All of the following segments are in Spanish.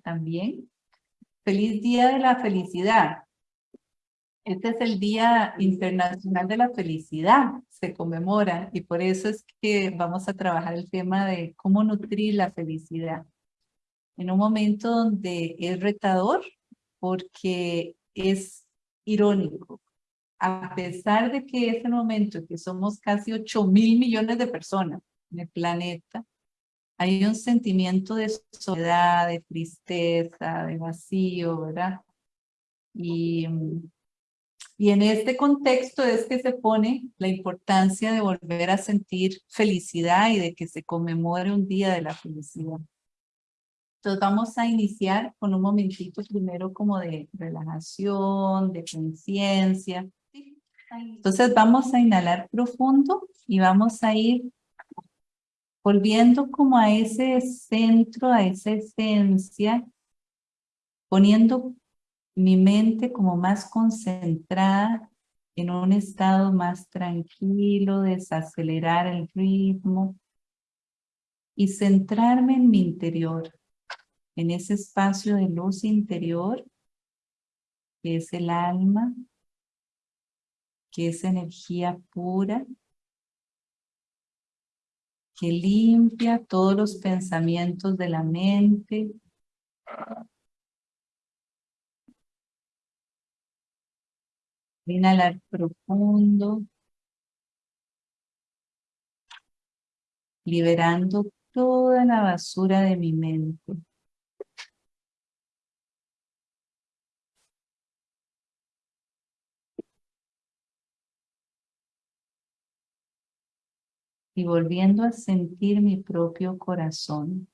también. Feliz Día de la Felicidad. Este es el Día Internacional de la Felicidad, se conmemora y por eso es que vamos a trabajar el tema de cómo nutrir la felicidad. En un momento donde es retador porque es irónico. A pesar de que es el momento que somos casi 8 mil millones de personas en el planeta, hay un sentimiento de soledad, de tristeza, de vacío, ¿verdad? Y y en este contexto es que se pone la importancia de volver a sentir felicidad y de que se conmemore un día de la felicidad. Entonces vamos a iniciar con un momentito primero como de relajación, de conciencia. Entonces vamos a inhalar profundo y vamos a ir volviendo como a ese centro, a esa esencia, poniendo mi mente como más concentrada en un estado más tranquilo, desacelerar el ritmo y centrarme en mi interior, en ese espacio de luz interior que es el alma, que es energía pura, que limpia todos los pensamientos de la mente, Inhalar profundo. Liberando toda la basura de mi mente. Y volviendo a sentir mi propio corazón.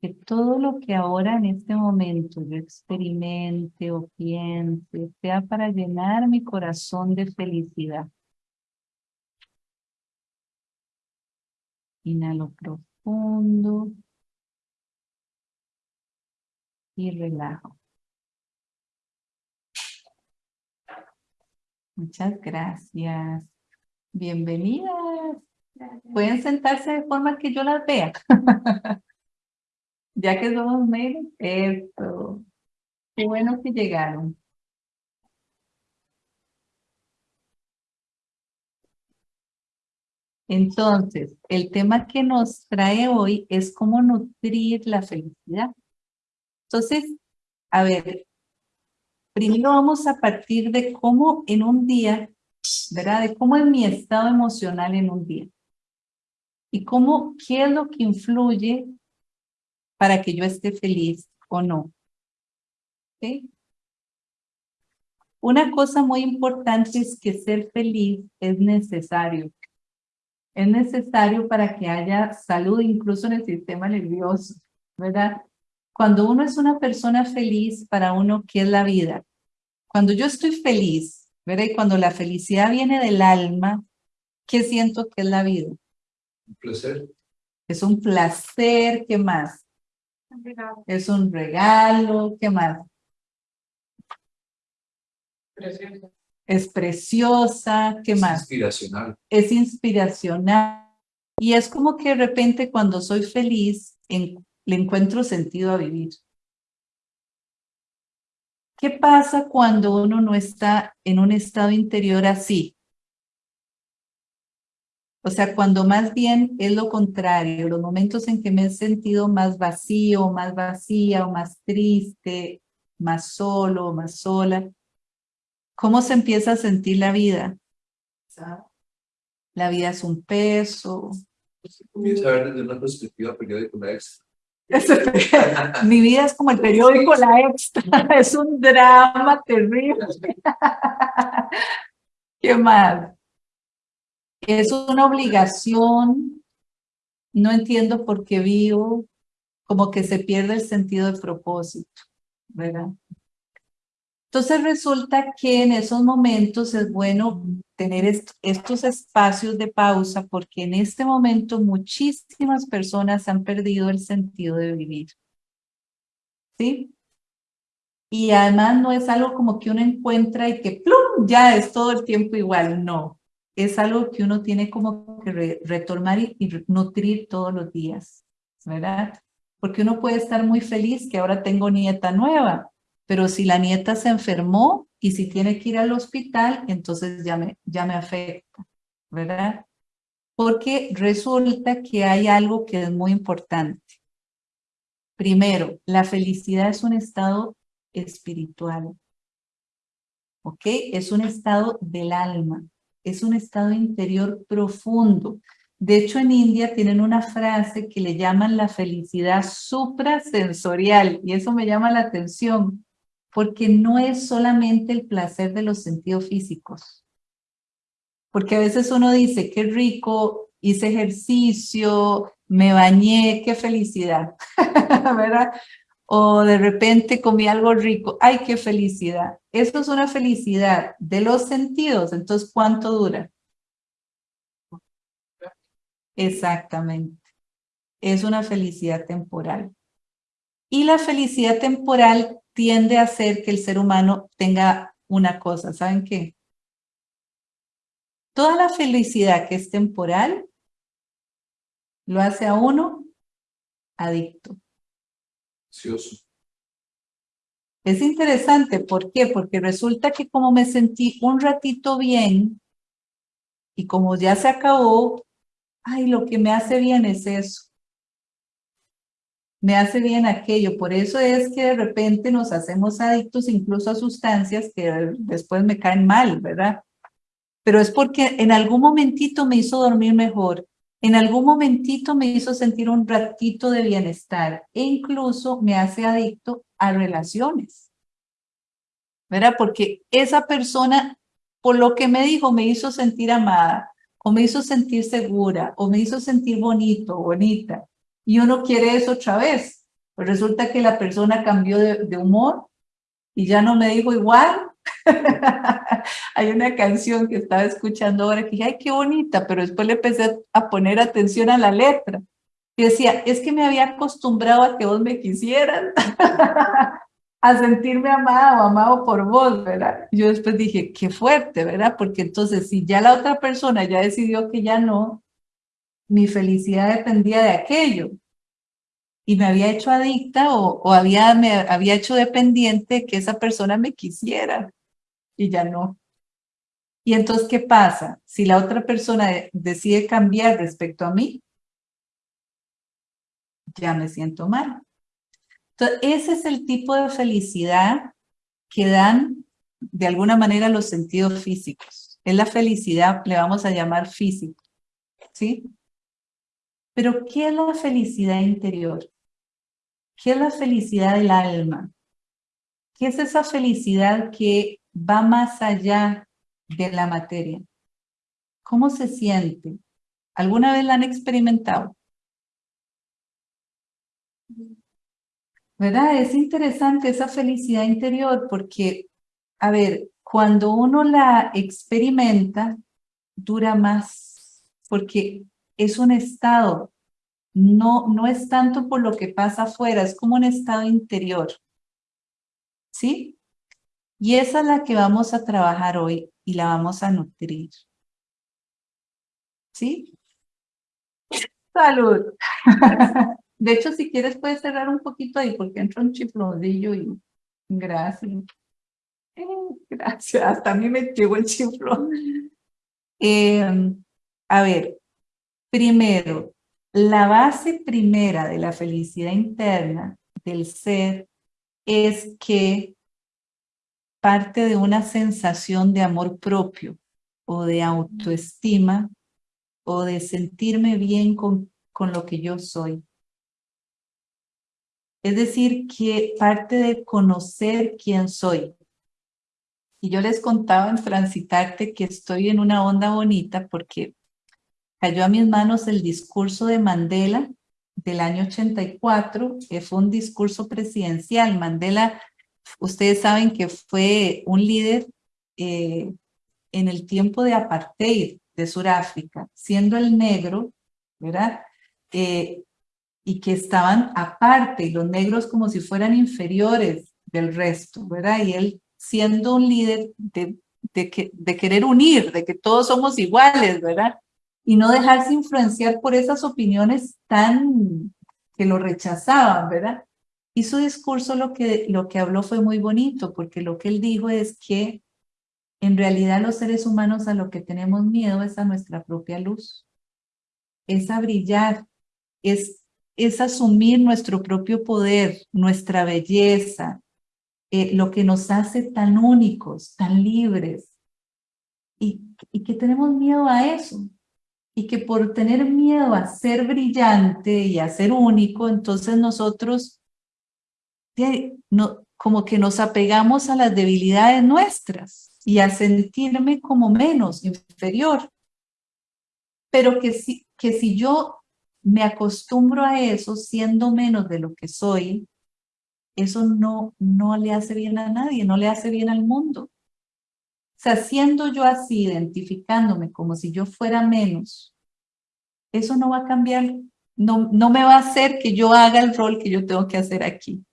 que todo lo que ahora en este momento yo experimente o piense sea para llenar mi corazón de felicidad. Inhalo profundo y relajo. Muchas gracias. Bienvenidas. Pueden sentarse de forma que yo las vea. Ya que somos menos, esto. Qué bueno que llegaron. Entonces, el tema que nos trae hoy es cómo nutrir la felicidad. Entonces, a ver, primero vamos a partir de cómo en un día, ¿verdad? De cómo es mi estado emocional en un día. Y cómo, qué es lo que influye para que yo esté feliz o no. Una cosa muy importante es que ser feliz es necesario. Es necesario para que haya salud incluso en el sistema nervioso, ¿verdad? Cuando uno es una persona feliz, para uno, ¿qué es la vida? Cuando yo estoy feliz, ¿verdad? Y cuando la felicidad viene del alma, ¿qué siento que es la vida? Un placer. Es un placer, ¿qué más? Es un regalo, ¿qué más? Preciosa. Es preciosa, ¿qué es más? Inspiracional. Es inspiracional. Y es como que de repente cuando soy feliz, le encuentro sentido a vivir. ¿Qué pasa cuando uno no está en un estado interior así? O sea, cuando más bien es lo contrario, los momentos en que me he sentido más vacío, más vacía o más triste, más solo, más sola, ¿cómo se empieza a sentir la vida? La vida es un peso. Comienza a ver desde una perspectiva periódica la extra. Mi vida es como el periódico La Extra, es un drama terrible. ¿Qué más? es una obligación, no entiendo por qué vivo, como que se pierde el sentido de propósito, ¿verdad? Entonces resulta que en esos momentos es bueno tener estos espacios de pausa porque en este momento muchísimas personas han perdido el sentido de vivir. ¿Sí? Y además no es algo como que uno encuentra y que ¡plum! ya es todo el tiempo igual, no es algo que uno tiene como que retomar y, nutrir todos los días. ¿verdad? Porque uno puede estar muy feliz que ahora tengo nieta nueva, pero si la nieta se enfermó y si tiene que ir al hospital, entonces ya me, ya me afecta, ¿verdad? Porque resulta que hay algo que es muy importante. Primero, la felicidad es un estado espiritual. ¿Ok? Es un estado del alma. Es un estado interior profundo. De hecho, en India tienen una frase que le llaman la felicidad suprasensorial y eso me llama la atención porque no es solamente el placer de los sentidos físicos. Porque a veces uno dice, qué rico, hice ejercicio, me bañé, qué felicidad, ¿verdad? O de repente comí algo rico, ay, qué felicidad. Eso es una felicidad de los sentidos, entonces, ¿cuánto dura? Exactamente. Es una felicidad temporal. Y la felicidad temporal tiende a hacer que el ser humano tenga una cosa, ¿saben qué? Toda la felicidad que es temporal lo hace a uno adicto. Es interesante, ¿por qué? Porque resulta que como me sentí un ratito bien y como ya se acabó, ay, lo que me hace bien es eso. Me hace bien aquello. Por eso es que de repente nos hacemos adictos incluso a sustancias que después me caen mal, ¿verdad? Pero es porque en algún momentito me hizo dormir mejor, en algún momentito me hizo sentir un ratito de bienestar e incluso me hace adicto a relaciones. ¿Verdad? Porque esa persona, por lo que me dijo, me hizo sentir amada, o me hizo sentir segura, o me hizo sentir bonito, bonita. Y uno quiere eso otra vez. Pues resulta que la persona cambió de, humor y ya no me dijo igual. Hay una canción que estaba escuchando ahora que dije, ay, qué bonita, pero después le empecé a poner atención a la letra. Y decía, es que me había acostumbrado a que vos me quisieran, a sentirme amada o amado por vos, ¿verdad? Yo después dije, qué fuerte, ¿verdad? Porque entonces si ya la otra persona ya decidió que ya no, mi felicidad dependía de aquello. Y me había hecho adicta o, había, había hecho dependiente que esa persona me quisiera y ya no. Y entonces, ¿qué pasa? Si la otra persona decide cambiar respecto a mí, ya me siento mal. Entonces, ese es el tipo de felicidad que dan de alguna manera los sentidos físicos. Es la felicidad, le vamos a llamar físico, ¿sí? Pero, ¿qué es la felicidad interior? ¿Qué es la felicidad del alma? ¿Qué es esa felicidad que va más allá de la materia? ¿Cómo se siente? ¿Alguna vez la han experimentado? ¿Verdad? Es interesante esa felicidad interior porque, a ver, cuando uno la experimenta, dura más, porque es un estado, no, no es tanto por lo que pasa afuera, es como un estado interior. ¿Sí? Y esa es la que vamos a trabajar hoy y la vamos a nutrir. ¿Sí? Salud. De hecho, si quieres puedes cerrar un poquito ahí porque entra un chiflodillo y gracias. Eh, gracias, hasta a mí me llegó el chiflón. Eh, a ver, primero, la base primera de la felicidad interna del ser es que parte de una sensación de amor propio o de autoestima o de sentirme bien con, con lo que yo soy. Es decir, que parte de conocer quién soy. Y yo les contaba en Transitarte que estoy en una onda bonita porque cayó a mis manos el discurso de Mandela del año 84, que fue un discurso presidencial. Mandela, ustedes saben que fue un líder eh, en el tiempo de apartheid de Sudáfrica, siendo el negro, ¿verdad? Eh, y que estaban aparte, y los negros como si fueran inferiores del resto, ¿verdad? Y él siendo un líder de, de, que, de querer unir, de que todos somos iguales, ¿verdad? Y no dejarse influenciar por esas opiniones tan que lo rechazaban, ¿verdad? Y su discurso lo que, lo que habló fue muy bonito, porque lo que él dijo es que en realidad los seres humanos a lo que tenemos miedo es a nuestra propia luz, es a brillar, es, es asumir nuestro propio poder, nuestra belleza, eh, lo que nos hace tan únicos, tan libres, y, y que tenemos miedo a eso, y que por tener miedo a ser brillante y a ser único, entonces nosotros no, como que nos apegamos a las debilidades nuestras y a sentirme como menos, inferior. Pero que si, que si yo me acostumbro a eso siendo menos de lo que soy, eso no, no le hace bien a nadie, no le hace bien al mundo. Sea, siendo yo así, identificándome como si yo fuera menos, eso no va a cambiar, no, no me va a hacer que yo haga el rol que yo tengo que hacer aquí.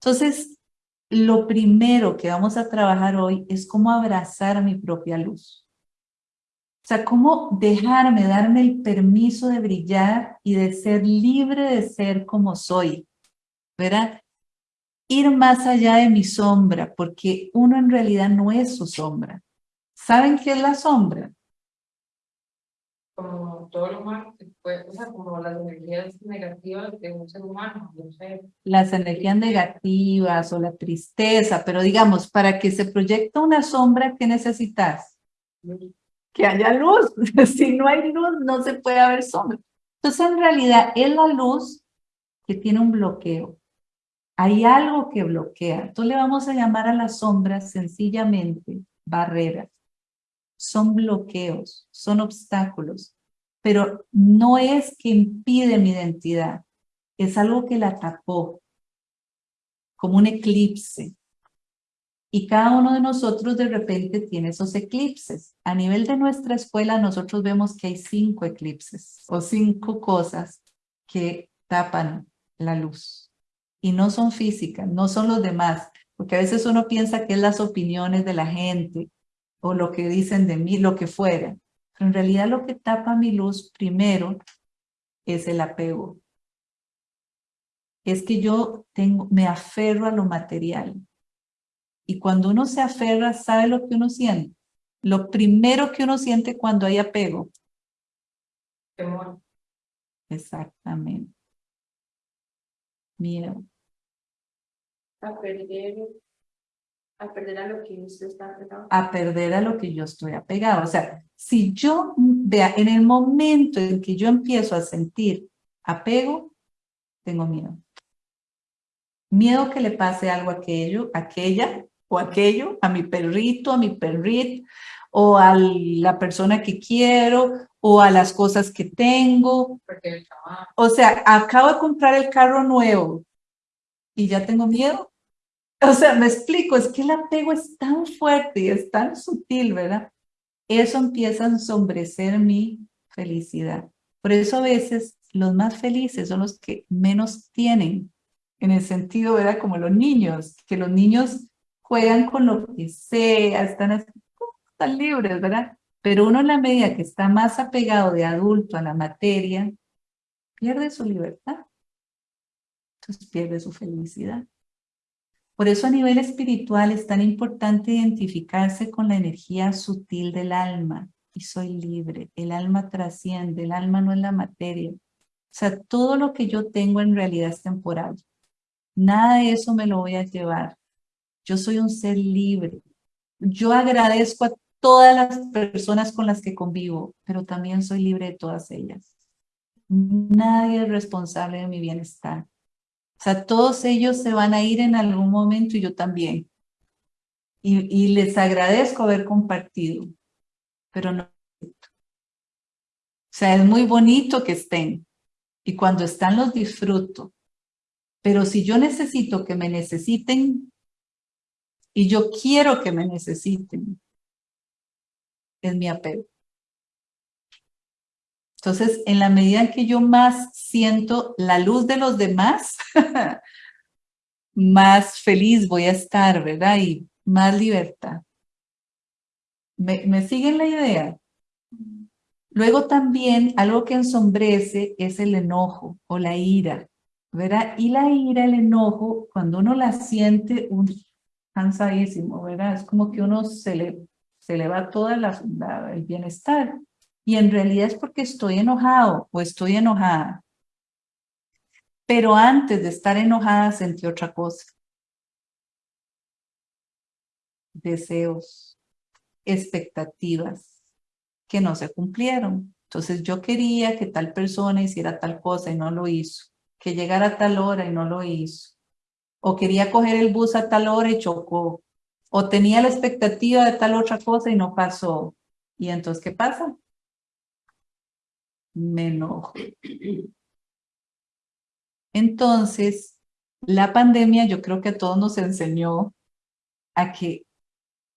Entonces, lo primero que vamos a trabajar hoy es cómo abrazar mi propia luz. O sea, cómo dejarme, darme el permiso de brillar y de ser libre de ser como soy. ¿Verdad? Ir más allá de mi sombra, porque uno en realidad no es su sombra. ¿Saben qué es la sombra? como todo lo humano, o sea, como las energías negativas de un ser humano, no sé. Las energías negativas o la tristeza, pero digamos, para que se proyecte una sombra, ¿qué necesitas? Que haya luz. si no hay luz, no se puede haber sombra. Entonces, en realidad, es la luz que tiene un bloqueo. Hay algo que bloquea. Entonces, le vamos a llamar a las sombras sencillamente barreras son bloqueos, son obstáculos, pero no es que impide mi identidad, es algo que la tapó, como un eclipse. Y cada uno de nosotros de repente tiene esos eclipses. A nivel de nuestra escuela nosotros vemos que hay cinco eclipses o cinco cosas que tapan la luz. Y no son físicas, no son los demás, porque a veces uno piensa que es las opiniones de la gente o lo que dicen de mí, lo que fuera. Pero en realidad lo que tapa mi luz primero es el apego. Es que yo tengo, me aferro a lo material. Y cuando uno se aferra, ¿sabe lo que uno siente? Lo primero que uno siente cuando hay apego. Temor. Exactamente. Miedo. A perder a perder a lo que usted está apegado. A perder a lo que yo estoy apegado. O sea, si yo, vea, en el momento en que yo empiezo a sentir apego, tengo miedo. Miedo que le pase algo a aquello, aquella o aquello, a mi perrito, a mi perrit, o a la persona que quiero, o a las cosas que tengo. O sea, acabo de comprar el carro nuevo y ya tengo miedo o sea, me explico, es que el apego es tan fuerte y es tan sutil, ¿verdad? Eso empieza a ensombrecer mi felicidad. Por eso a veces los más felices son los que menos tienen, en el sentido, ¿verdad? Como los niños, que los niños juegan con lo que sea, están, están libres, ¿verdad? Pero uno en la medida que está más apegado de adulto a la materia, pierde su libertad. Entonces pierde su felicidad. Por eso a nivel espiritual es tan importante identificarse con la energía sutil del alma. Y soy libre, el alma trasciende, el alma no es la materia. O sea, todo lo que yo tengo en realidad es temporal. Nada de eso me lo voy a llevar. Yo soy un ser libre. Yo agradezco a todas las personas con las que convivo, pero también soy libre de todas ellas. Nadie es responsable de mi bienestar. Sea, todos ellos se van a ir en algún momento y yo también. Y, les agradezco haber compartido, pero no. O sea, es muy bonito que estén. Y cuando están los disfruto. Pero si yo necesito que me necesiten, y yo quiero que me necesiten, es mi apego. Entonces, en la medida en que yo más siento la luz de los demás, más feliz voy a estar, ¿verdad? Y más libertad. ¿Me, siguen la idea? Luego también algo que ensombrece es el enojo o la ira, ¿verdad? Y la ira, el enojo, cuando uno la siente, un cansadísimo, ¿verdad? Es como que uno se le, se le va toda la, el bienestar. Y en realidad es porque estoy enojado o estoy enojada. Pero antes de estar enojada sentí otra cosa. Deseos, expectativas que no se cumplieron. Entonces yo quería que tal persona hiciera tal cosa y no lo hizo. Que llegara a tal hora y no lo hizo. O quería coger el bus a tal hora y chocó. O tenía la expectativa de tal otra cosa y no pasó. ¿Y entonces qué pasa? Me enojo. Entonces, la pandemia yo creo que a todos nos enseñó a que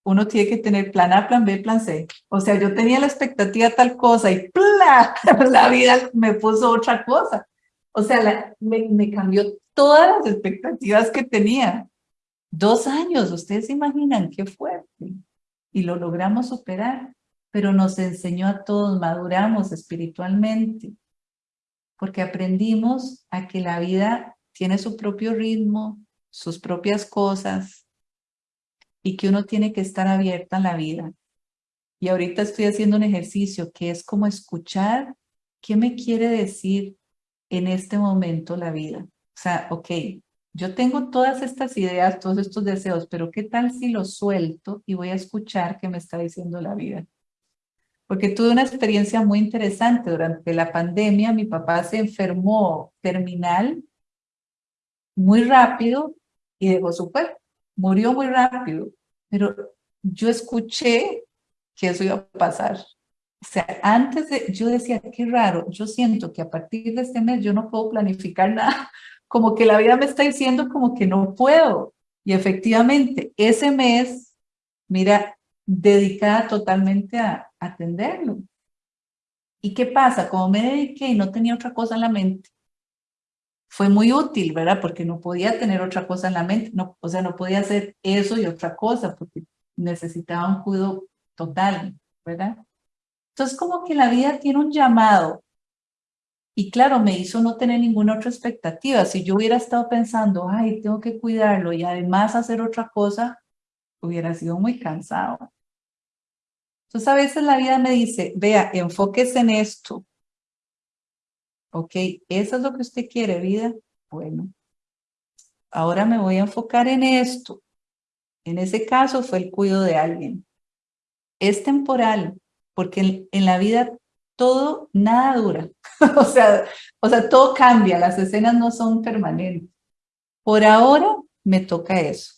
uno tiene que tener plan A, plan B, plan C. O sea, yo tenía la expectativa tal cosa y ¡plá! la vida me puso otra cosa. O sea, me, me cambió todas las expectativas que tenía. Dos años, ustedes se imaginan qué fuerte. Y lo logramos superar, pero nos enseñó a todos, maduramos espiritualmente, porque aprendimos a que la vida tiene su propio ritmo, sus propias cosas, y que uno tiene que estar abierta en la vida. Y ahorita estoy haciendo un ejercicio que es como escuchar qué me quiere decir en este momento la vida. O sea, ok, yo tengo todas estas ideas, todos estos deseos, pero ¿qué tal si los suelto y voy a escuchar qué me está diciendo la vida? Porque tuve una experiencia muy interesante durante la pandemia. Mi papá se enfermó terminal muy rápido y dejó su cuerpo. Murió muy rápido pero yo escuché que eso iba a pasar. O sea, antes de, yo decía, qué raro, yo siento que a partir de este mes yo no puedo planificar nada, como que la vida me está diciendo como que no puedo. Y efectivamente, ese mes, mira, dedicada totalmente a atenderlo. ¿Y qué pasa? Como me dediqué y no tenía otra cosa en la mente, fue muy útil, ¿verdad? Porque no podía tener otra cosa en la mente, no, o sea, no podía hacer eso y otra cosa, porque necesitaba un cuidado total, ¿verdad? Entonces, como que la vida tiene un llamado. Y claro, me hizo no tener ninguna otra expectativa. Si yo hubiera estado pensando, ay, tengo que cuidarlo y además hacer otra cosa, hubiera sido muy cansado. Entonces, a veces la vida me dice, vea, enfóquese en esto, Ok, ¿eso es lo que usted quiere, vida? Bueno, ahora me voy a enfocar en esto. En ese caso fue el cuidado de alguien. Es temporal, porque en, la vida todo, nada dura. o, sea, o sea, todo cambia, las escenas no son permanentes. Por ahora me toca eso.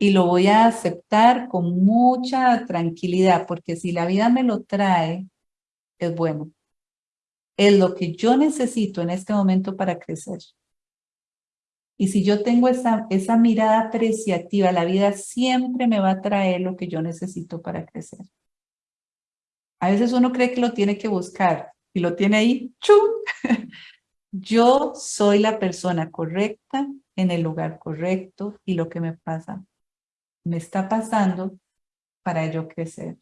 Y lo voy a aceptar con mucha tranquilidad, porque si la vida me lo trae, es bueno es lo que yo necesito en este momento para crecer. Y si yo tengo esa, esa mirada apreciativa, la vida siempre me va a traer lo que yo necesito para crecer. A veces uno cree que lo tiene que buscar y lo tiene ahí, ¡chum! Yo soy la persona correcta en el lugar correcto y lo que me pasa, me está pasando para yo crecer.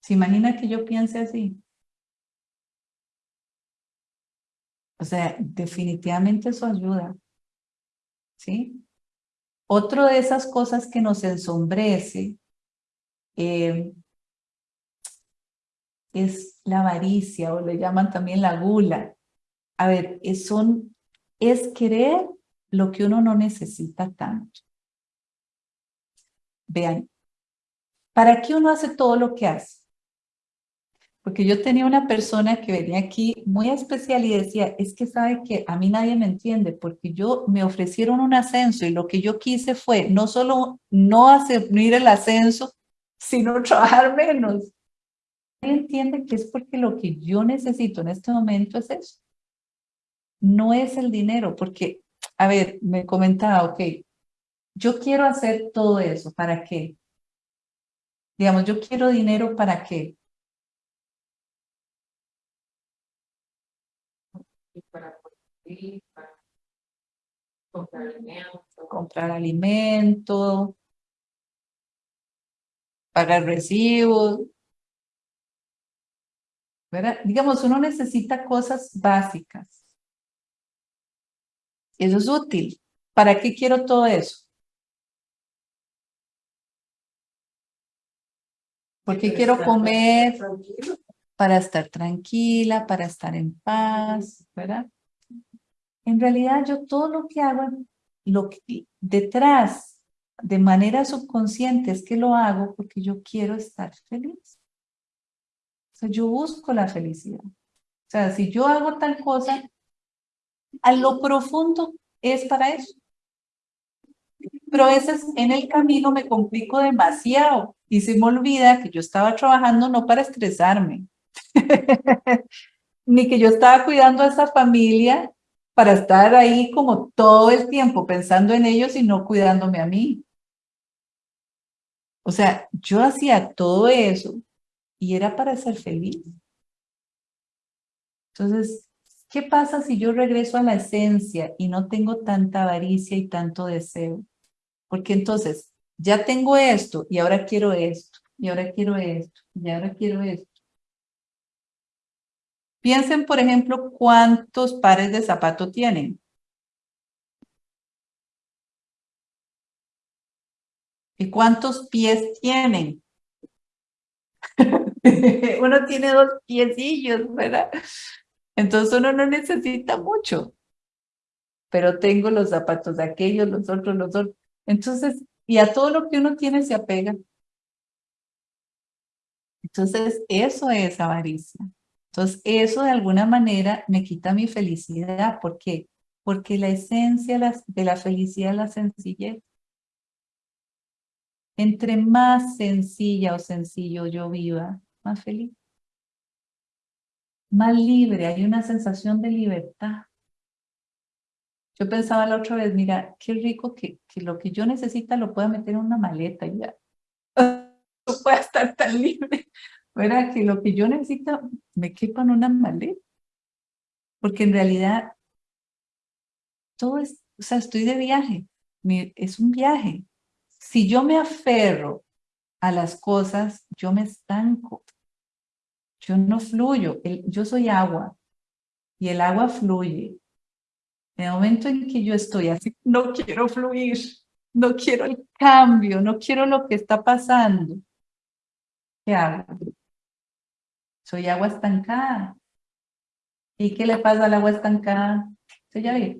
¿Se imagina que yo piense así? O sea, definitivamente eso ayuda. ¿Sí? Otro de esas cosas que nos ensombrece eh, es la avaricia o le llaman también la gula. A ver, es, son, es querer lo que uno no necesita tanto. Vean, ¿para qué uno hace todo lo que hace? Porque yo tenía una persona que venía aquí muy especial y decía, es que sabe que a mí nadie me entiende porque yo me ofrecieron un ascenso y lo que yo quise fue no solo no hacer el ascenso, sino trabajar menos. Nadie entiende que es porque lo que yo necesito en este momento es eso. No es el dinero, porque, a ver, me comentaba, ok, yo quiero hacer todo eso, ¿para qué? Digamos, yo quiero dinero, ¿para qué? para para comprar alimentos. Comprar alimentos, pagar recibos. ¿verdad? Digamos, uno necesita cosas básicas. Eso es útil. ¿Para qué quiero todo eso? Porque quiero comer, para estar tranquila, para estar en paz, ¿verdad? En realidad yo todo lo que hago, lo que, detrás, de manera subconsciente, es que lo hago porque yo quiero estar feliz. O sea, yo busco la felicidad. O sea, si yo hago tal cosa, a lo profundo es para eso. Pero a veces en el camino me complico demasiado y se me olvida que yo estaba trabajando no para estresarme, ni que yo estaba cuidando a esa familia para estar ahí como todo el tiempo pensando en ellos y no cuidándome a mí. O sea, yo hacía todo eso y era para ser feliz. Entonces, ¿qué pasa si yo regreso a la esencia y no tengo tanta avaricia y tanto deseo? Porque entonces, ya tengo esto y ahora quiero esto, y ahora quiero esto, y ahora quiero esto. Piensen, por ejemplo, cuántos pares de zapatos tienen. ¿Y cuántos pies tienen? uno tiene dos piecillos, ¿verdad? Entonces uno no necesita mucho. Pero tengo los zapatos de aquellos, los otros, los otros. Entonces, y a todo lo que uno tiene se apega. Entonces, eso es avaricia. Entonces, eso de alguna manera me quita mi felicidad. ¿Por qué? Porque la esencia de la felicidad es la sencillez. Entre más sencilla o sencillo yo viva, más feliz. Más libre, hay una sensación de libertad. Yo pensaba la otra vez, mira, qué rico que, que lo que yo necesita lo pueda meter en una maleta y ya. No pueda estar tan libre. ¿verdad? Que lo que yo necesito me quepa en una maleta. Porque en realidad todo es, o sea, estoy de viaje, es un viaje. Si yo me aferro a las cosas, yo me estanco. Yo no fluyo, yo soy agua y el agua fluye. En el momento en que yo estoy así, no quiero fluir, no quiero el cambio, no quiero lo que está pasando. ¿Qué hago? soy agua estancada. ¿Y qué le pasa al agua estancada? Ya le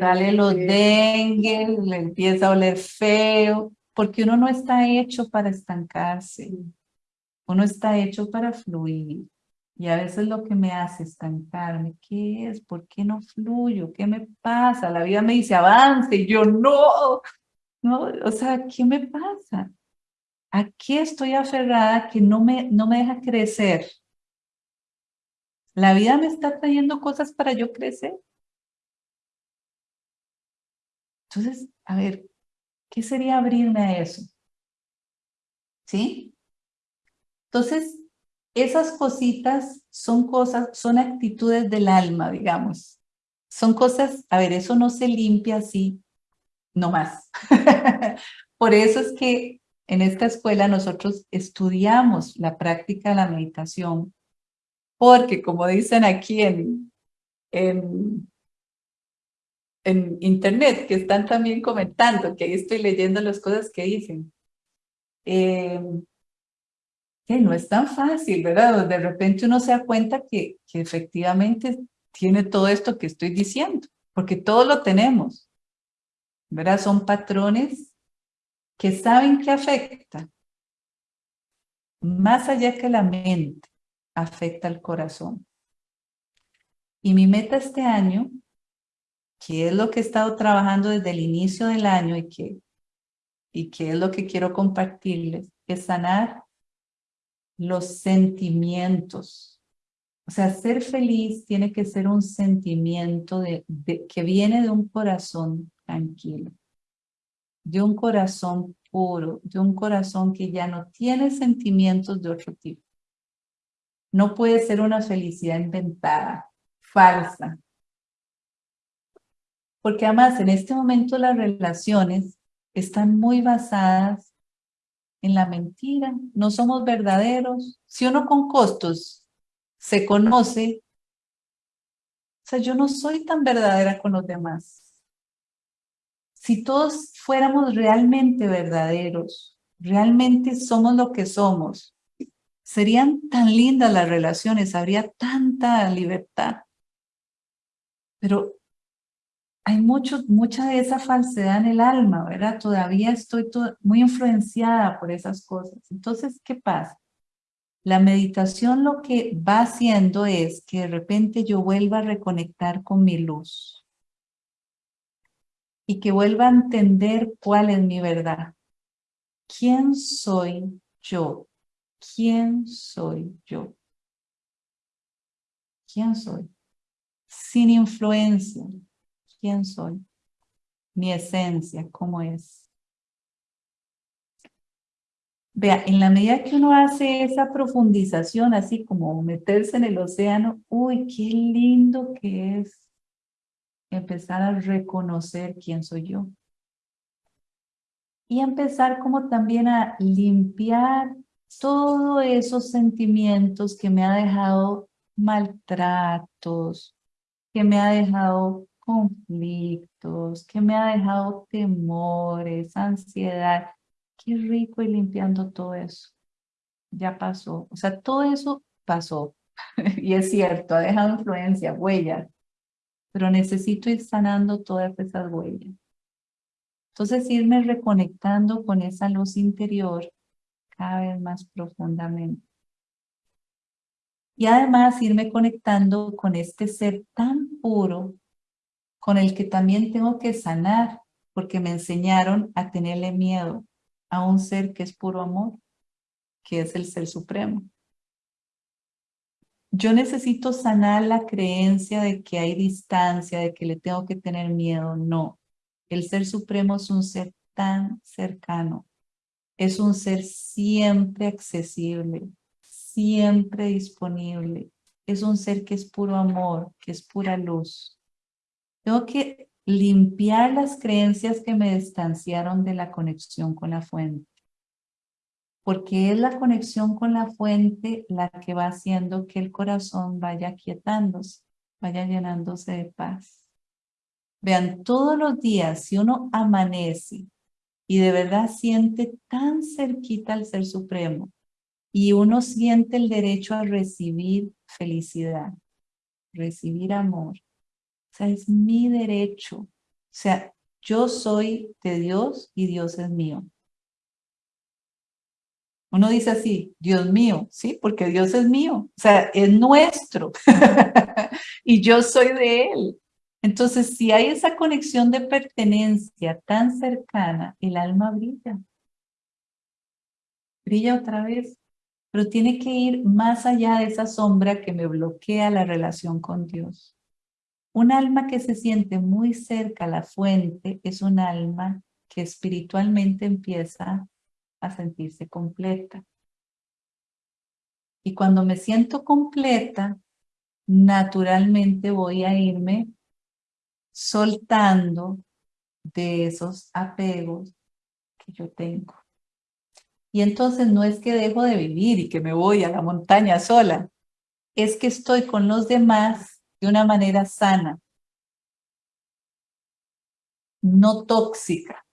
sale los dengue, le empieza a oler feo, porque uno no está hecho para estancarse. Uno está hecho para fluir. Y a veces lo que me hace estancarme, ¿qué es? ¿Por qué no fluyo? ¿Qué me pasa? La vida me dice avance y yo no. no o sea, ¿qué me pasa? ¿A qué estoy aferrada que no me, no me deja crecer? ¿La vida me está trayendo cosas para yo crecer? Entonces, a ver, ¿qué sería abrirme a eso? ¿Sí? Entonces, esas cositas son cosas, son actitudes del alma, digamos. Son cosas, a ver, eso no se limpia así, no más. Por eso es que en esta escuela nosotros estudiamos la práctica de la meditación porque como dicen aquí en, en, en internet, que están también comentando, que ahí estoy leyendo las cosas que dicen, eh, que no es tan fácil, ¿verdad? De repente uno se da cuenta que, que efectivamente tiene todo esto que estoy diciendo, porque todo lo tenemos, ¿verdad? Son patrones que saben que afecta, más allá que la mente, afecta al corazón. Y mi meta este año, que es lo que he estado trabajando desde el inicio del año y que, y que es lo que quiero compartirles, es sanar los sentimientos. O sea, ser feliz tiene que ser un sentimiento de, que viene de un corazón tranquilo de un corazón puro, de un corazón que ya no tiene sentimientos de otro tipo. No puede ser una felicidad inventada, falsa. Porque además en este momento las relaciones están muy basadas en la mentira, no somos verdaderos. Si uno con costos se conoce, o sea, yo no soy tan verdadera con los demás. Si todos fuéramos realmente verdaderos, realmente somos lo que somos, serían tan lindas las relaciones, habría tanta libertad. Pero hay mucho, mucha de esa falsedad en el alma, ¿verdad? Todavía estoy muy influenciada por esas cosas. Entonces, ¿qué pasa? La meditación lo que va haciendo es que de repente yo vuelva a reconectar con mi luz y que vuelva a entender cuál es mi verdad. ¿Quién soy yo? ¿Quién soy yo? ¿Quién soy? Sin influencia, quién soy, mi esencia, cómo es. Vea, en la medida que uno hace esa profundización, así como meterse en el océano, uy, qué lindo que es empezar a reconocer quién soy yo. Y empezar como también a limpiar todos esos sentimientos que me ha dejado maltratos, que me ha dejado conflictos, que me ha dejado temores, ansiedad. Qué rico ir limpiando todo eso. Ya pasó. O sea, todo eso pasó. y es cierto, ha dejado influencia, huellas. Pero necesito ir sanando todas esas huellas. Entonces, irme reconectando con esa luz interior cada vez más profundamente. Y además irme conectando con este ser tan puro con el que también tengo que sanar, porque me enseñaron a tenerle miedo a un ser que es puro amor, que es el Ser Supremo. Yo necesito sanar la creencia de que hay distancia, de que le tengo que tener miedo. No, el Ser Supremo es un ser tan cercano. Es un ser siempre accesible, siempre disponible. Es un ser que es puro amor, que es pura luz. Tengo que limpiar las creencias que me distanciaron de la conexión con la fuente. Porque es la conexión con la fuente la que va haciendo que el corazón vaya quietándose, vaya llenándose de paz. Vean, todos los días, si uno amanece y de verdad siente tan cerquita al Ser Supremo y uno siente el derecho a recibir felicidad, recibir amor, sea, es mi derecho. O sea, yo soy de Dios y Dios es mío. Uno dice así, Dios mío, ¿sí? Porque Dios es mío. O sea, es nuestro. y yo soy de Él. Entonces, si hay esa conexión de pertenencia tan cercana, el alma brilla. Brilla otra vez. Pero tiene que ir más allá de esa sombra que me bloquea la relación con Dios. Un alma que se siente muy cerca a la fuente es un alma que espiritualmente empieza a sentirse completa. Y cuando me siento completa, naturalmente voy a irme soltando de esos apegos que yo tengo. Y entonces no es que dejo de vivir y que me voy a la montaña sola, es que estoy con los demás de una manera sana, no tóxica.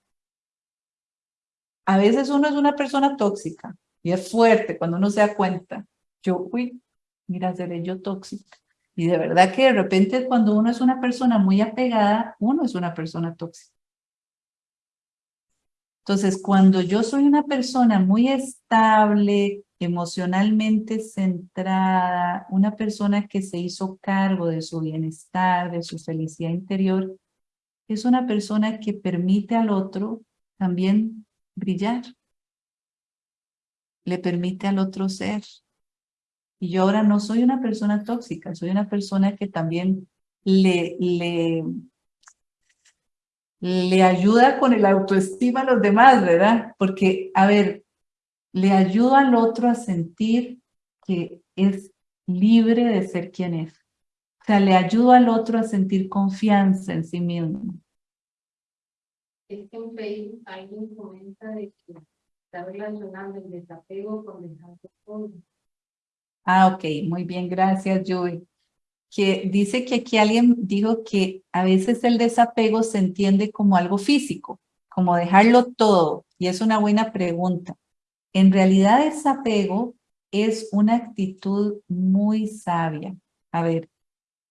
A veces uno es una persona tóxica y es fuerte cuando uno se da cuenta. Yo, uy, mira, seré yo tóxica. Y de verdad que de repente cuando uno es una persona muy apegada, uno es una persona tóxica. Entonces, cuando yo soy una persona muy estable, emocionalmente centrada, una persona que se hizo cargo de su bienestar, de su felicidad interior, es una persona que permite al otro también brillar. Le permite al otro ser. Y yo ahora no soy una persona tóxica, soy una persona que también le, le, ayuda con el autoestima a los demás, ¿verdad? Porque, a ver, le ayuda al otro a sentir que es libre de ser quien es. O sea, le ayuda al otro a sentir confianza en sí mismo. Es que en Facebook alguien comenta de que está relacionando el desapego con dejar todo. Ah, ok, muy bien, gracias, Joey. Que dice que aquí alguien dijo que a veces el desapego se entiende como algo físico, como dejarlo todo, y es una buena pregunta. En realidad, desapego es una actitud muy sabia. A ver,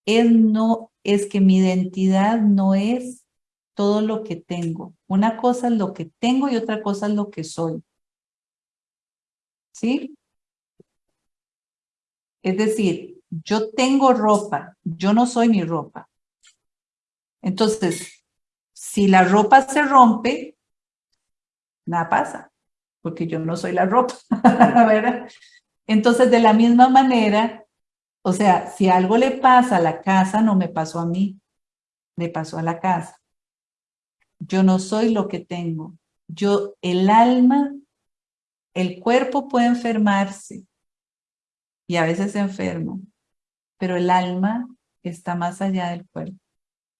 es, no, es que mi identidad no es todo lo que tengo. Una cosa es lo que tengo y otra cosa es lo que soy. ¿Sí? Es decir, yo tengo ropa, yo no soy mi ropa. Entonces, si la ropa se rompe, nada pasa, porque yo no soy la ropa, ¿verdad? Entonces, de la misma manera, o sea, si algo le pasa a la casa, no me pasó a mí, le pasó a la casa. Yo no soy lo que tengo. Yo, el alma, el cuerpo puede enfermarse y a veces se enferma, pero el alma está más allá del cuerpo.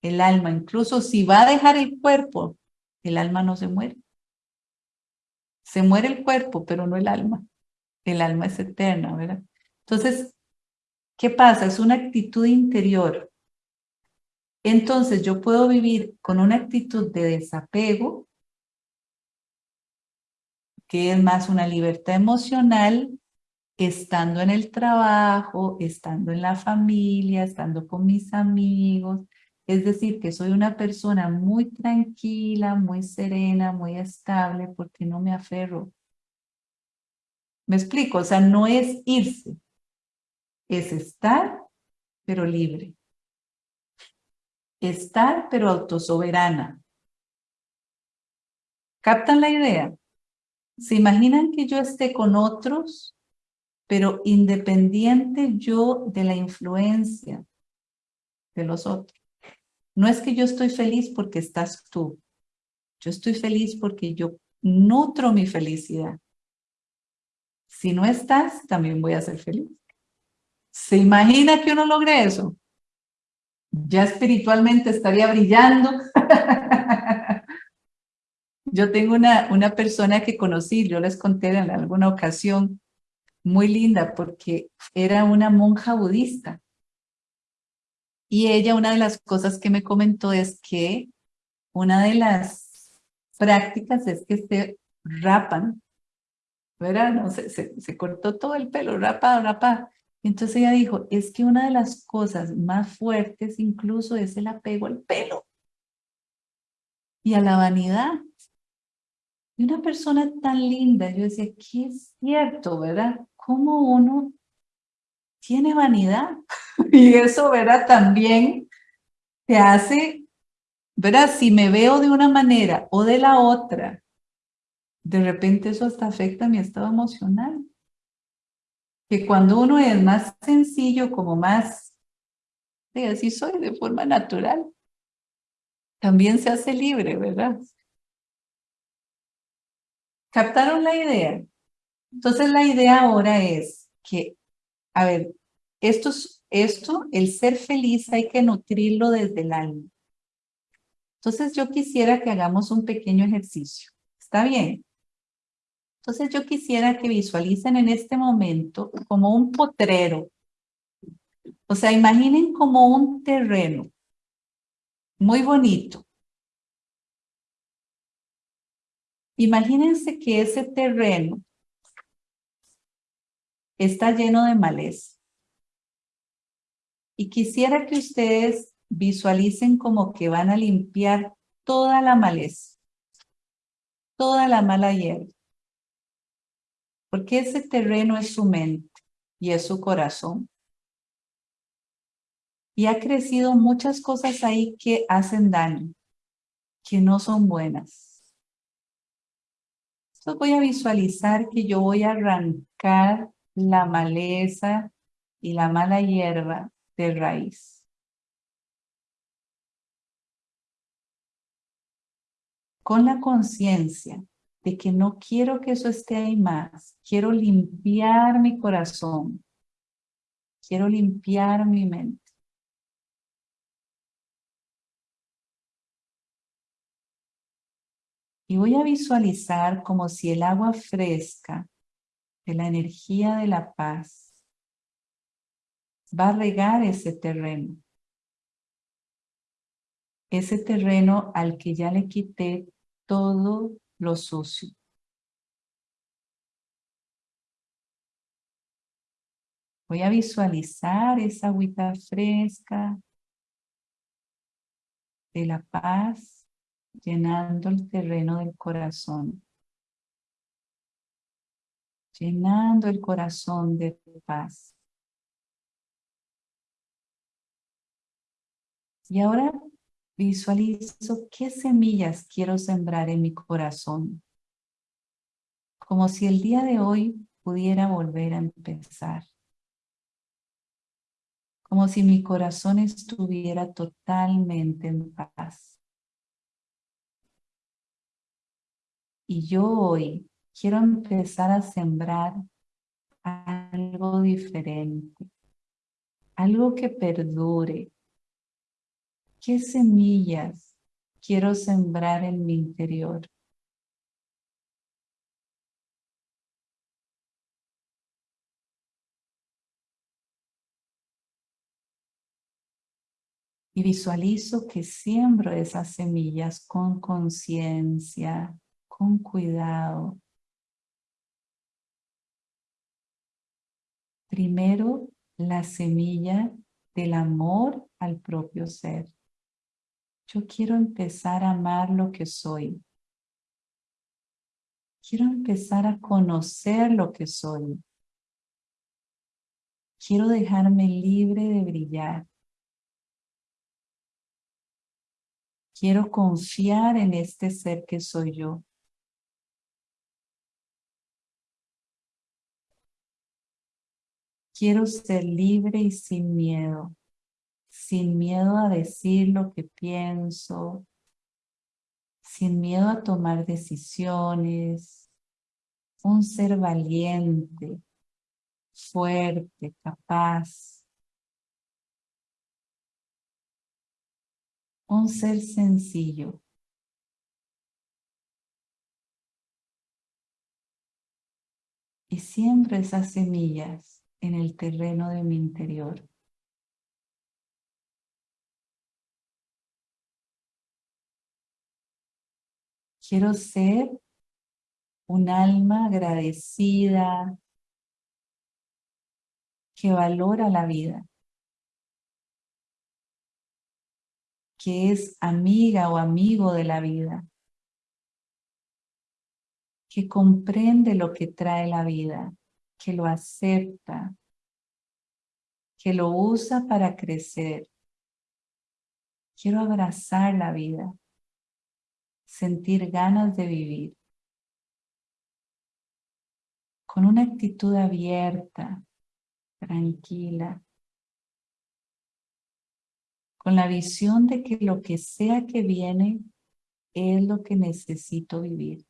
El alma, incluso si va a dejar el cuerpo, el alma no se muere. Se muere el cuerpo, pero no el alma. El alma es eterna, ¿verdad? Entonces, ¿qué pasa? Es una actitud interior. Entonces, yo puedo vivir con una actitud de desapego, que es más una libertad emocional, estando en el trabajo, estando en la familia, estando con mis amigos. Es decir, que soy una persona muy tranquila, muy serena, muy estable, porque no me aferro me explico, o sea, no es irse, es estar, pero libre. Estar, pero autosoberana. ¿Captan la idea? ¿Se imaginan que yo esté con otros, pero independiente yo de la influencia de los otros? No es que yo estoy feliz porque estás tú. Yo estoy feliz porque yo nutro mi felicidad. Si no estás, también voy a ser feliz. ¿Se imagina que uno logre eso? Ya espiritualmente estaría brillando. yo tengo una, una persona que conocí, yo les conté en alguna ocasión, muy linda porque era una monja budista. Y ella, una de las cosas que me comentó es que una de las prácticas es que se rapan no, se, se, cortó todo el pelo, rapado, rapado. Entonces ella dijo, es que una de las cosas más fuertes incluso es el apego al pelo y a la vanidad. Y una persona tan linda, yo decía, qué es cierto, ¿verdad? ¿Cómo uno tiene vanidad? y eso, ¿verdad? También te hace, ¿verdad? Si me veo de una manera o de la otra, de repente eso hasta afecta mi estado emocional. Que cuando uno es más sencillo, como más, sí, así soy de forma natural, también se hace libre, ¿verdad? ¿Captaron la idea? Entonces la idea ahora es que, a ver, esto, esto, el ser feliz hay que nutrirlo desde el alma. Entonces yo quisiera que hagamos un pequeño ejercicio. ¿Está bien? Entonces yo quisiera que visualicen en este momento como un potrero. O sea, imaginen como un terreno muy bonito. Imagínense que ese terreno está lleno de maleza. Y quisiera que ustedes visualicen como que van a limpiar toda la maleza, toda la mala hierba porque ese terreno es su mente y es su corazón. Y ha crecido muchas cosas ahí que hacen daño, que no son buenas. Entonces voy a visualizar que yo voy a arrancar la maleza y la mala hierba de raíz. Con la conciencia de que no quiero que eso esté ahí más. Quiero limpiar mi corazón. Quiero limpiar mi mente. Y voy a visualizar como si el agua fresca de la energía de la paz va a regar ese terreno. Ese terreno al que ya le quité todo lo sucio. Voy a visualizar esa agüita fresca de la paz llenando el terreno del corazón. Llenando el corazón de paz. Y ahora visualizo qué semillas quiero sembrar en mi corazón. Como si el día de hoy pudiera volver a empezar. Como si mi corazón estuviera totalmente en paz. Y yo hoy quiero empezar a sembrar algo diferente. Algo que perdure, ¿Qué semillas quiero sembrar en mi interior? Y visualizo que siembro esas semillas con conciencia, con cuidado. Primero, la semilla del amor al propio ser. Yo quiero empezar a amar lo que soy. Quiero empezar a conocer lo que soy. Quiero dejarme libre de brillar. Quiero confiar en este ser que soy yo. Quiero ser libre y sin miedo sin miedo a decir lo que pienso, sin miedo a tomar decisiones, un ser valiente, fuerte, capaz, un ser sencillo. Y siembro esas semillas en el terreno de mi interior. Quiero ser un alma agradecida que valora la vida, que es amiga o amigo de la vida, que comprende lo que trae la vida, que lo acepta, que lo usa para crecer. Quiero abrazar la vida sentir ganas de vivir. Con una actitud abierta, tranquila. Con la visión de que lo que sea que viene es lo que necesito vivir.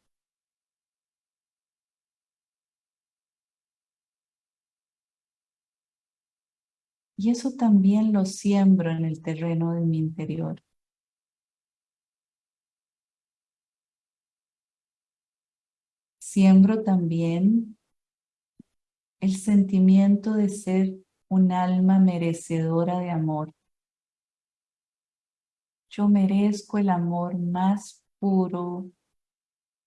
Y eso también lo siembro en el terreno de mi interior. Siembro también el sentimiento de ser un alma merecedora de amor. Yo merezco el amor más puro,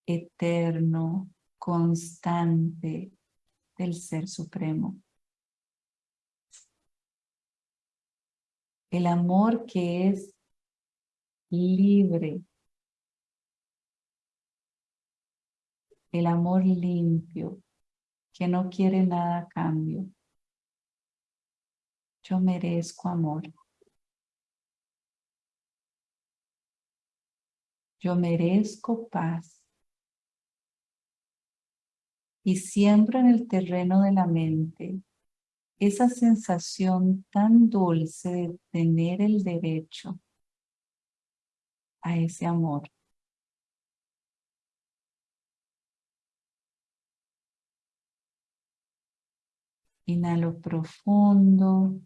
eterno, constante del Ser Supremo. El amor que es libre el amor limpio, que no quiere nada a cambio. Yo merezco amor. Yo merezco paz. Y siembro en el terreno de la mente esa sensación tan dulce de tener el derecho a ese amor. Inhalo profundo.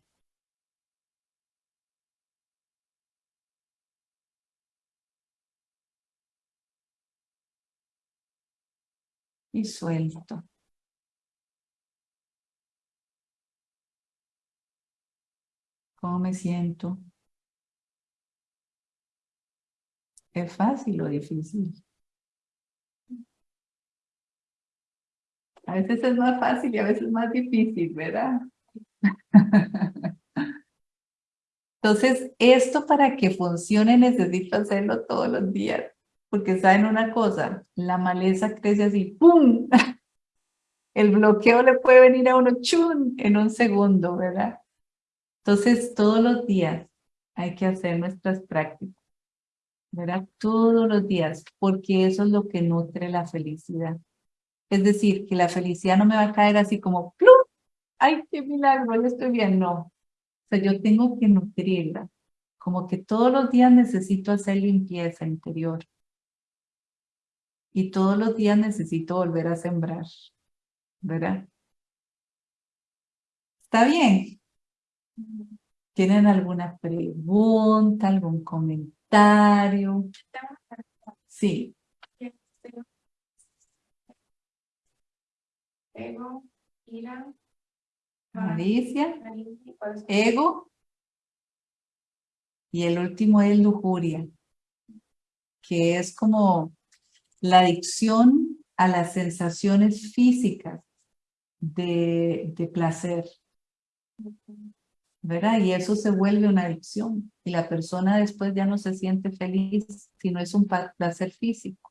y suelto. ¿Cómo me siento? ¿Es fácil o difícil? A veces es más fácil y a veces más difícil, ¿verdad? Entonces, esto para que funcione necesito hacerlo todos los días. Porque saben una cosa, la maleza crece así, ¡pum! El bloqueo le puede venir a uno, ¡chun! En un segundo, ¿verdad? Entonces, todos los días hay que hacer nuestras prácticas, ¿verdad? Todos los días, porque eso es lo que nutre la felicidad. Es decir, que la felicidad no me va a caer así como, ¡plum! ¡Ay, qué milagro! Ya estoy bien. No. O sea, yo tengo que nutrirla. Como que todos los días necesito hacer limpieza interior. Y todos los días necesito volver a sembrar. ¿Verdad? ¿Está bien? ¿Tienen alguna pregunta, algún comentario? Sí. Ego, ira, Malicia, ego. Y el último es lujuria, que es como la adicción a las sensaciones físicas de, de placer. ¿Verdad? Y eso se vuelve una adicción y la persona después ya no se siente feliz si no es un placer físico.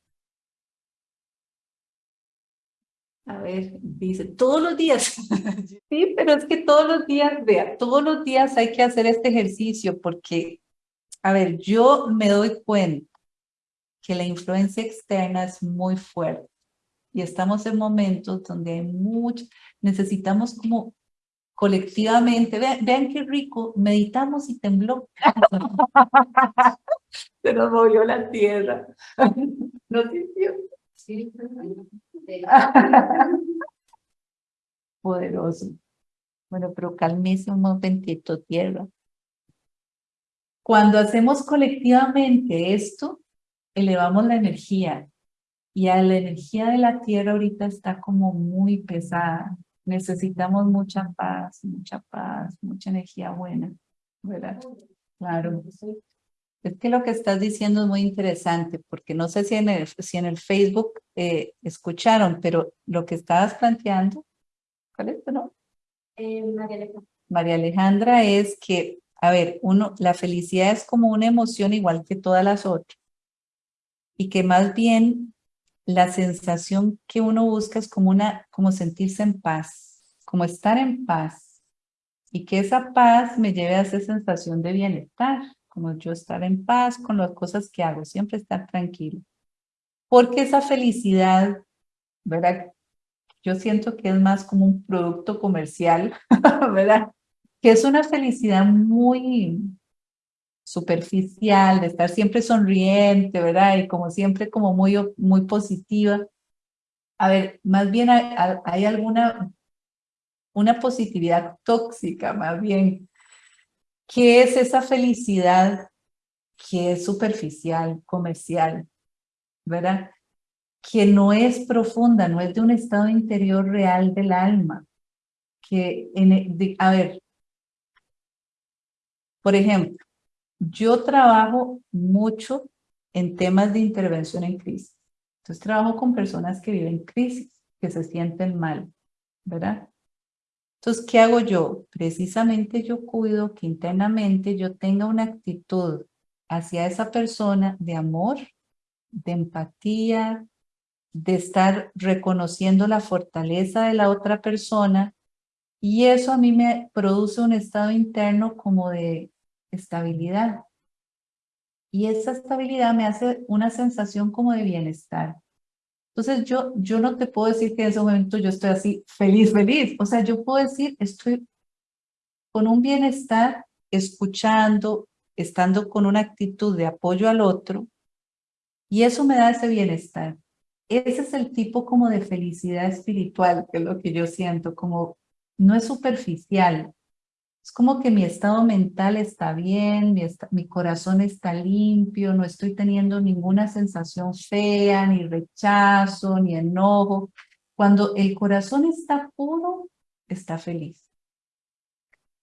A ver, dice, todos los días. sí, pero es que todos los días, vea, todos los días hay que hacer este ejercicio porque, a ver, yo me doy cuenta que la influencia externa es muy fuerte y estamos en momentos donde hay mucho, necesitamos como colectivamente, vean, vean qué rico, meditamos y tembló. Se nos movió la tierra. ¿No sintió? Sí. Poderoso. Bueno, pero calmese un momentito, tierra. Cuando hacemos colectivamente esto, elevamos la energía. Y a la energía de la tierra ahorita está como muy pesada necesitamos mucha paz, mucha paz, mucha energía buena, ¿verdad? Claro. Es que lo que estás diciendo es muy interesante, porque no sé si en el, si en el Facebook eh, escucharon, pero lo que estabas planteando, ¿cuál es tu nombre? Eh, María Alejandra. María Alejandra es que, a ver, uno, la felicidad es como una emoción igual que todas las otras, y que más bien la sensación que uno busca es como, una, como sentirse en paz, como estar en paz. Y que esa paz me lleve a esa sensación de bienestar, como yo estar en paz con las cosas que hago, siempre estar tranquilo. Porque esa felicidad, ¿verdad? Yo siento que es más como un producto comercial, ¿verdad? Que es una felicidad muy, superficial, de estar siempre sonriente, ¿verdad? Y como siempre como muy, muy positiva. A ver, más bien hay, alguna, una positividad tóxica, más bien. ¿Qué es esa felicidad que es superficial, comercial, ¿verdad? Que no es profunda, no es de un estado interior real del alma. Que, en, a ver, por ejemplo, yo trabajo mucho en temas de intervención en crisis. Entonces trabajo con personas que viven crisis, que se sienten mal, ¿verdad? Entonces, ¿qué hago yo? Precisamente yo cuido que internamente yo tenga una actitud hacia esa persona de amor, de empatía, de estar reconociendo la fortaleza de la otra persona y eso a mí me produce un estado interno como de estabilidad. Y esa estabilidad me hace una sensación como de bienestar. Entonces yo, yo no te puedo decir que en ese momento yo estoy así feliz, feliz. O sea, yo puedo decir estoy con un bienestar, escuchando, estando con una actitud de apoyo al otro. Y eso me da ese bienestar. Ese es el tipo como de felicidad espiritual, que es lo que yo siento, como no es superficial, es como que mi estado mental está bien, mi, corazón está limpio, no estoy teniendo ninguna sensación fea, ni rechazo, ni enojo. Cuando el corazón está puro, está feliz.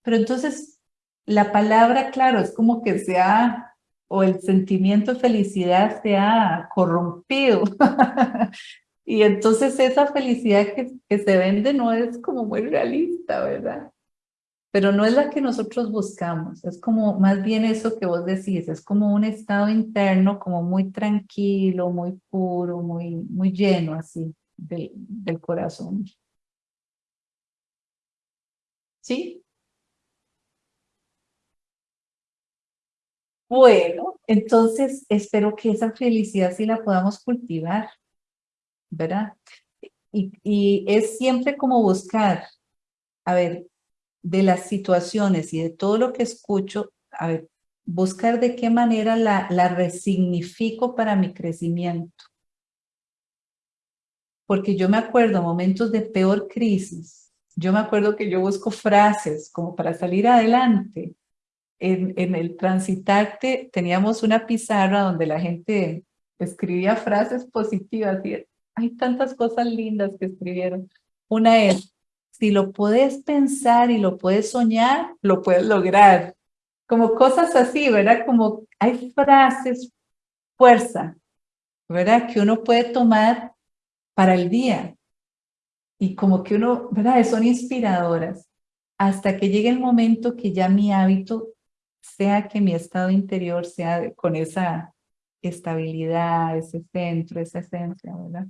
Pero entonces, la palabra, claro, es como que se ha, o el sentimiento de felicidad se ha corrompido. y entonces esa felicidad que, que se vende no es como muy realista, ¿verdad? Pero no es la que nosotros buscamos, es como más bien eso que vos decís, es como un estado interno como muy tranquilo, muy puro, muy, muy lleno así del, corazón. ¿Sí? Bueno, entonces espero que esa felicidad sí la podamos cultivar, ¿verdad? Y, y es siempre como buscar, a ver, de las situaciones y de todo lo que escucho, a ver, buscar de qué manera la, la resignifico para mi crecimiento. Porque yo me acuerdo momentos de peor crisis, yo me acuerdo que yo busco frases como para salir adelante. En, en el transitarte teníamos una pizarra donde la gente escribía frases positivas y hay tantas cosas lindas que escribieron. Una es, si lo puedes pensar y lo puedes soñar, lo puedes lograr. Como cosas así, ¿verdad? Como hay frases, fuerza, ¿verdad? Que uno puede tomar para el día. Y como que uno, ¿verdad? Son inspiradoras. Hasta que llegue el momento que ya mi hábito sea que mi estado interior sea con esa estabilidad, ese centro, esa esencia, ¿verdad?